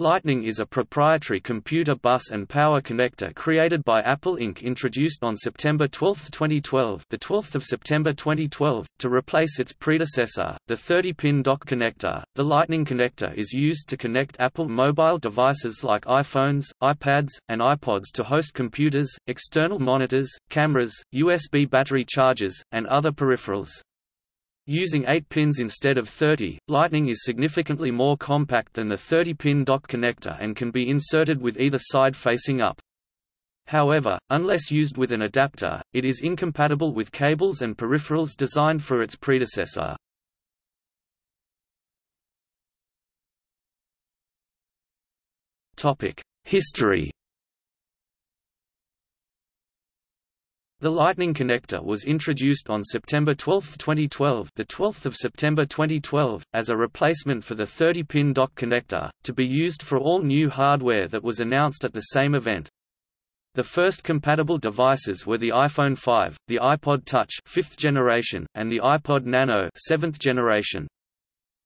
Lightning is a proprietary computer bus and power connector created by Apple Inc. introduced on September 12, 2012, the 12th of September 2012, to replace its predecessor, the 30-pin dock connector. The Lightning connector is used to connect Apple mobile devices like iPhones, iPads, and iPods to host computers, external monitors, cameras, USB battery chargers, and other peripherals. Using 8 pins instead of 30, Lightning is significantly more compact than the 30-pin dock connector and can be inserted with either side facing up. However, unless used with an adapter, it is incompatible with cables and peripherals designed for its predecessor. History The Lightning connector was introduced on September 12, 2012, the 12th of September 2012, as a replacement for the 30-pin dock connector, to be used for all new hardware that was announced at the same event. The first compatible devices were the iPhone 5, the iPod Touch 5th generation, and the iPod Nano 7th generation.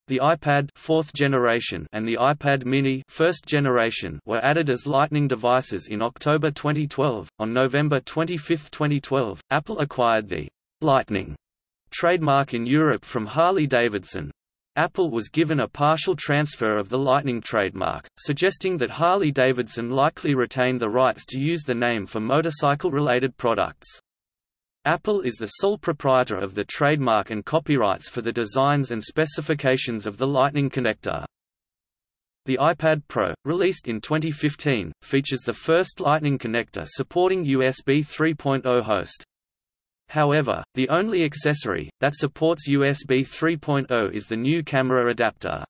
The iPad fourth generation and the iPad Mini first generation were added as Lightning devices in October 2012. On November 25, 2012, Apple acquired the Lightning trademark in Europe from Harley-Davidson. Apple was given a partial transfer of the Lightning trademark, suggesting that Harley-Davidson likely retained the rights to use the name for motorcycle-related products. Apple is the sole proprietor of the trademark and copyrights for the designs and specifications of the Lightning connector. The iPad Pro, released in 2015, features the first Lightning connector supporting USB 3.0 host. However, the only accessory, that supports USB 3.0 is the new camera adapter.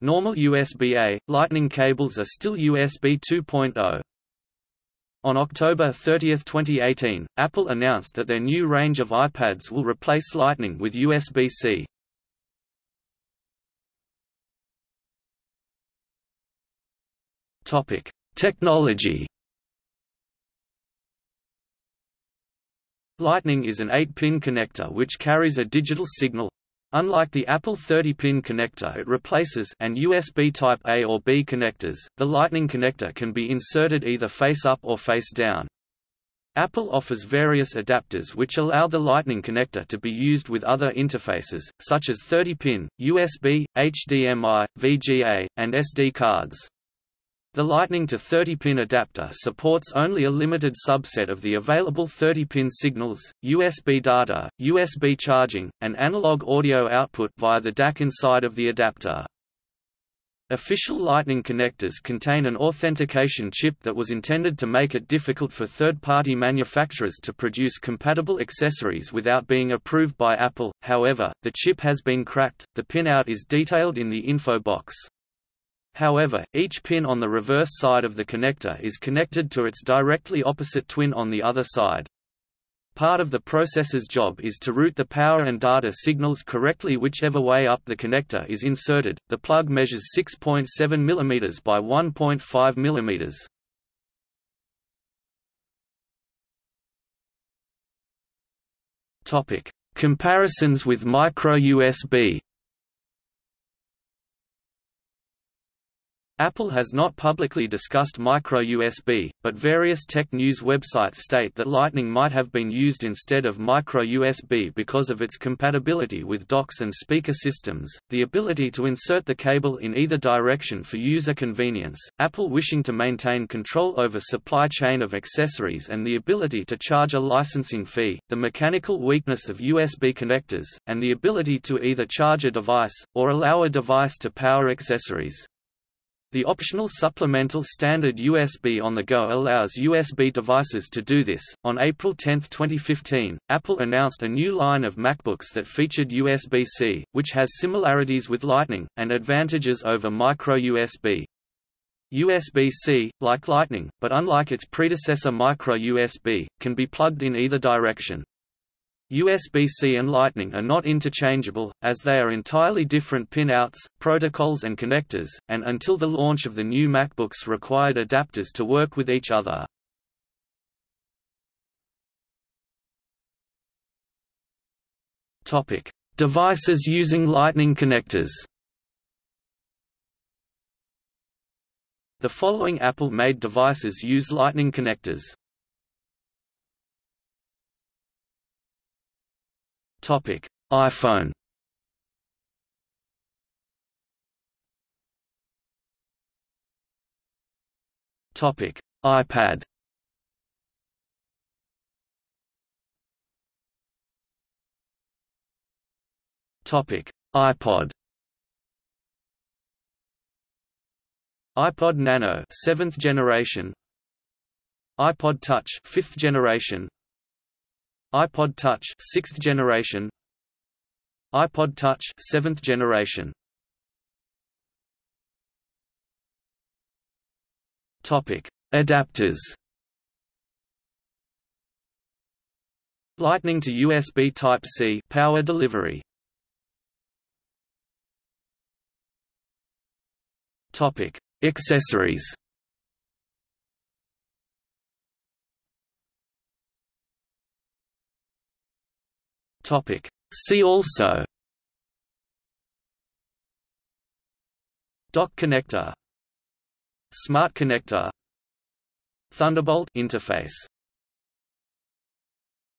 Normal USB-A, Lightning cables are still USB 2.0. On October 30, 2018, Apple announced that their new range of iPads will replace Lightning with USB-C. Topic: Technology. Lightning is an 8-pin connector which carries a digital signal, Unlike the Apple 30-pin connector it replaces and USB Type A or B connectors, the Lightning connector can be inserted either face up or face down. Apple offers various adapters which allow the Lightning connector to be used with other interfaces, such as 30-pin, USB, HDMI, VGA, and SD cards. The Lightning to 30-pin adapter supports only a limited subset of the available 30-pin signals, USB data, USB charging, and analog audio output via the DAC inside of the adapter. Official Lightning connectors contain an authentication chip that was intended to make it difficult for third-party manufacturers to produce compatible accessories without being approved by Apple, however, the chip has been cracked, the pinout is detailed in the info box. However, each pin on the reverse side of the connector is connected to its directly opposite twin on the other side. Part of the processor's job is to route the power and data signals correctly whichever way up the connector is inserted. The plug measures 6.7 mm by 1.5 mm. Topic: Comparisons with micro USB. Apple has not publicly discussed micro-USB, but various tech news websites state that Lightning might have been used instead of micro-USB because of its compatibility with docks and speaker systems, the ability to insert the cable in either direction for user convenience, Apple wishing to maintain control over supply chain of accessories and the ability to charge a licensing fee, the mechanical weakness of USB connectors, and the ability to either charge a device, or allow a device to power accessories. The optional supplemental standard USB on the go allows USB devices to do this. On April 10, 2015, Apple announced a new line of MacBooks that featured USB C, which has similarities with Lightning, and advantages over micro USB. USB C, like Lightning, but unlike its predecessor micro USB, can be plugged in either direction. USB-C and Lightning are not interchangeable, as they are entirely different pinouts, protocols and connectors, and until the launch of the new MacBooks required adapters to work with each other. Devices using Lightning connectors The following Apple-made devices use Lightning connectors. Topic: iPhone. Topic: iPad. Topic: iPod. iPod Nano 7th generation iPod Touch 5th generation iPod Touch 6th generation. iPod Touch 7th generation. Topic Adapters. Lightning to USB Type-C power delivery. Topic Accessories Topic. See also. Dock connector. Smart connector. Thunderbolt interface